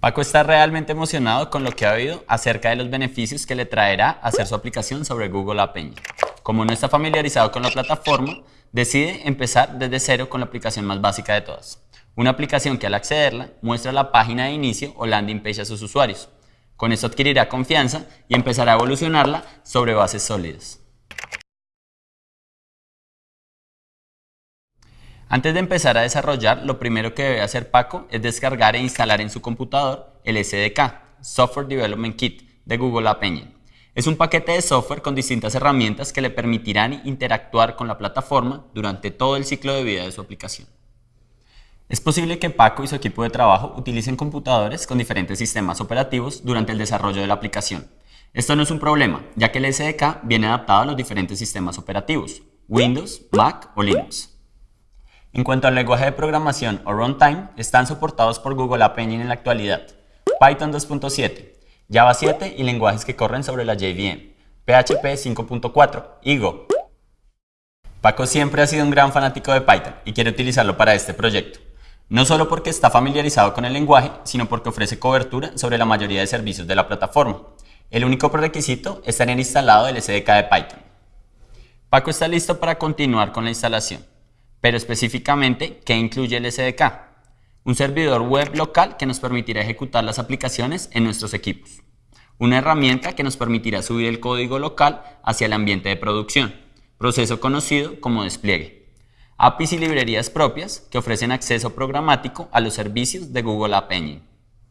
Paco está realmente emocionado con lo que ha oído acerca de los beneficios que le traerá hacer su aplicación sobre Google App Engine. Como no está familiarizado con la plataforma, decide empezar desde cero con la aplicación más básica de todas. Una aplicación que al accederla muestra la página de inicio o landing page a sus usuarios. Con esto adquirirá confianza y empezará a evolucionarla sobre bases sólidas. Antes de empezar a desarrollar, lo primero que debe hacer Paco es descargar e instalar en su computador el SDK, Software Development Kit, de Google App Engine. Es un paquete de software con distintas herramientas que le permitirán interactuar con la plataforma durante todo el ciclo de vida de su aplicación. Es posible que Paco y su equipo de trabajo utilicen computadores con diferentes sistemas operativos durante el desarrollo de la aplicación. Esto no es un problema, ya que el SDK viene adaptado a los diferentes sistemas operativos, Windows, Mac o Linux. En cuanto al lenguaje de programación o runtime, están soportados por Google App Engine en la actualidad. Python 2.7, Java 7 y lenguajes que corren sobre la JVM, PHP 5.4 y Go. Paco siempre ha sido un gran fanático de Python y quiere utilizarlo para este proyecto. No solo porque está familiarizado con el lenguaje, sino porque ofrece cobertura sobre la mayoría de servicios de la plataforma. El único prerequisito es tener instalado el SDK de Python. Paco está listo para continuar con la instalación pero específicamente, ¿qué incluye el SDK? Un servidor web local que nos permitirá ejecutar las aplicaciones en nuestros equipos. Una herramienta que nos permitirá subir el código local hacia el ambiente de producción, proceso conocido como despliegue. APIs y librerías propias que ofrecen acceso programático a los servicios de Google App Engine.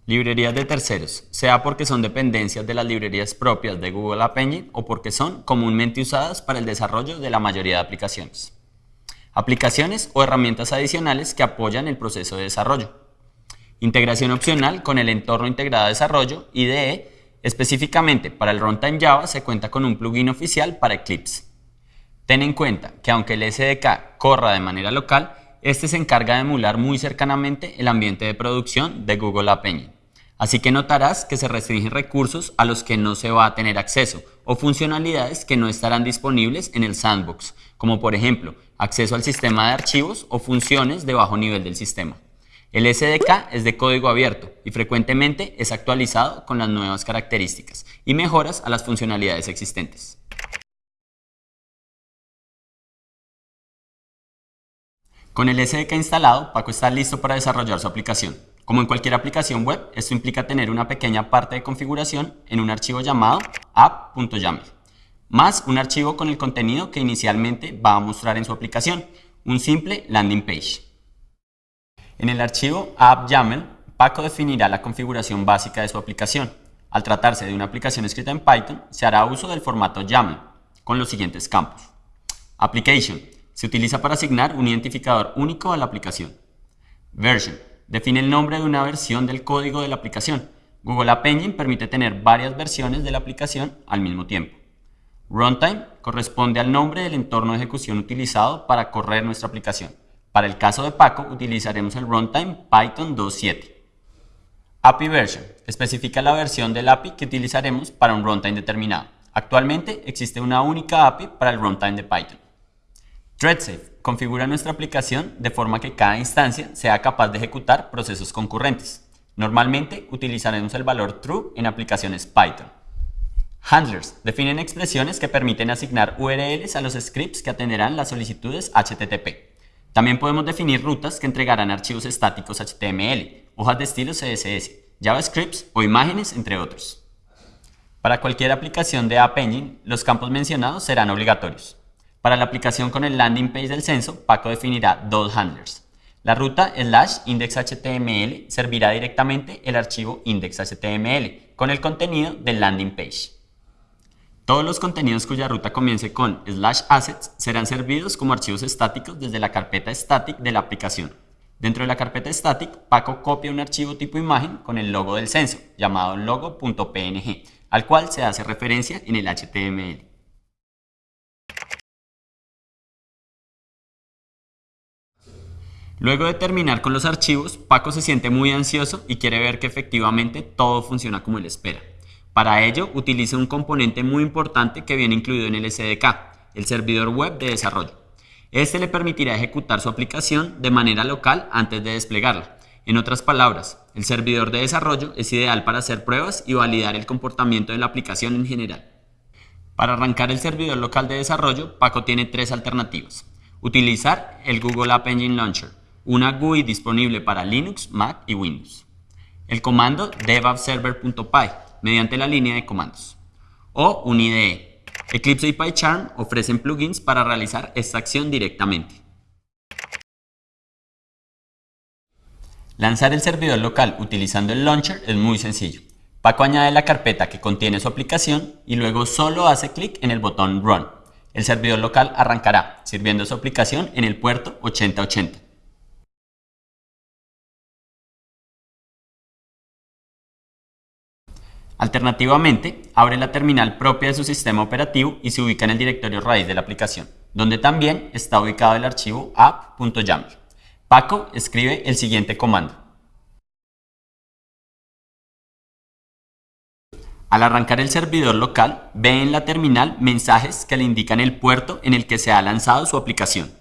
Librerías de terceros, sea porque son dependencias de las librerías propias de Google App Engine o porque son comúnmente usadas para el desarrollo de la mayoría de aplicaciones aplicaciones o herramientas adicionales que apoyan el proceso de desarrollo. Integración opcional con el entorno integrado de desarrollo, IDE, específicamente para el runtime Java se cuenta con un plugin oficial para Eclipse. Ten en cuenta que aunque el SDK corra de manera local, este se encarga de emular muy cercanamente el ambiente de producción de Google App Engine. Así que notarás que se restringen recursos a los que no se va a tener acceso o funcionalidades que no estarán disponibles en el sandbox, como por ejemplo acceso al sistema de archivos o funciones de bajo nivel del sistema. El SDK es de código abierto y frecuentemente es actualizado con las nuevas características y mejoras a las funcionalidades existentes. Con el SDK instalado, Paco está listo para desarrollar su aplicación. Como en cualquier aplicación web, esto implica tener una pequeña parte de configuración en un archivo llamado app.yaml más un archivo con el contenido que inicialmente va a mostrar en su aplicación, un simple landing page. En el archivo app.yaml, Paco definirá la configuración básica de su aplicación. Al tratarse de una aplicación escrita en Python, se hará uso del formato YAML, con los siguientes campos. Application. Se utiliza para asignar un identificador único a la aplicación. Version. Define el nombre de una versión del código de la aplicación. Google App Engine permite tener varias versiones de la aplicación al mismo tiempo. Runtime corresponde al nombre del entorno de ejecución utilizado para correr nuestra aplicación. Para el caso de Paco, utilizaremos el runtime Python 2.7. API version especifica la versión del API que utilizaremos para un runtime determinado. Actualmente existe una única API para el runtime de Python. ThreadSafe configura nuestra aplicación de forma que cada instancia sea capaz de ejecutar procesos concurrentes. Normalmente utilizaremos el valor true en aplicaciones Python. Handlers definen expresiones que permiten asignar URLs a los scripts que atenderán las solicitudes HTTP. También podemos definir rutas que entregarán archivos estáticos HTML, hojas de estilo CSS, JavaScript o imágenes, entre otros. Para cualquier aplicación de App Engine, los campos mencionados serán obligatorios. Para la aplicación con el landing page del censo, Paco definirá dos handlers. La ruta slash index.html servirá directamente el archivo index.html con el contenido del landing page. Todos los contenidos cuya ruta comience con slash assets serán servidos como archivos estáticos desde la carpeta static de la aplicación. Dentro de la carpeta static, Paco copia un archivo tipo imagen con el logo del censo, llamado logo.png, al cual se hace referencia en el HTML. Luego de terminar con los archivos, Paco se siente muy ansioso y quiere ver que efectivamente todo funciona como él espera. Para ello, utiliza un componente muy importante que viene incluido en el SDK, el servidor web de desarrollo. Este le permitirá ejecutar su aplicación de manera local antes de desplegarla. En otras palabras, el servidor de desarrollo es ideal para hacer pruebas y validar el comportamiento de la aplicación en general. Para arrancar el servidor local de desarrollo, Paco tiene tres alternativas. Utilizar el Google App Engine Launcher, una GUI disponible para Linux, Mac y Windows. El comando devappserver.py mediante la línea de comandos. O un IDE, Eclipse y PyCharm ofrecen plugins para realizar esta acción directamente. Lanzar el servidor local utilizando el launcher es muy sencillo. Paco añade la carpeta que contiene su aplicación y luego solo hace clic en el botón Run. El servidor local arrancará, sirviendo su aplicación en el puerto 8080. Alternativamente, abre la terminal propia de su sistema operativo y se ubica en el directorio raíz de la aplicación, donde también está ubicado el archivo app.yaml. Paco escribe el siguiente comando. Al arrancar el servidor local, ve en la terminal mensajes que le indican el puerto en el que se ha lanzado su aplicación.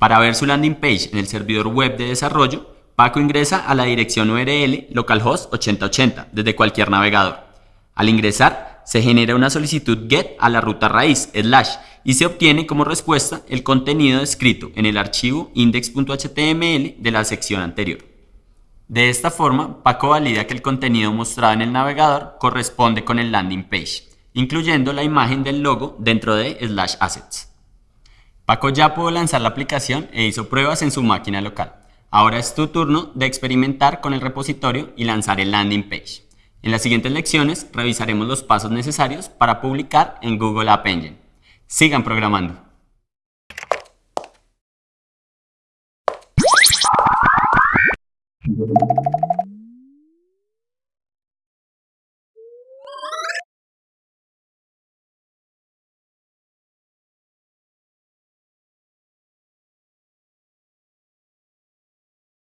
Para ver su landing page en el servidor web de desarrollo, Paco ingresa a la dirección URL localhost 8080 desde cualquier navegador. Al ingresar, se genera una solicitud GET a la ruta raíz slash y se obtiene como respuesta el contenido escrito en el archivo index.html de la sección anterior. De esta forma, Paco valida que el contenido mostrado en el navegador corresponde con el landing page, incluyendo la imagen del logo dentro de slash assets. Paco ya pudo lanzar la aplicación e hizo pruebas en su máquina local. Ahora es tu turno de experimentar con el repositorio y lanzar el landing page. En las siguientes lecciones revisaremos los pasos necesarios para publicar en Google App Engine. Sigan programando.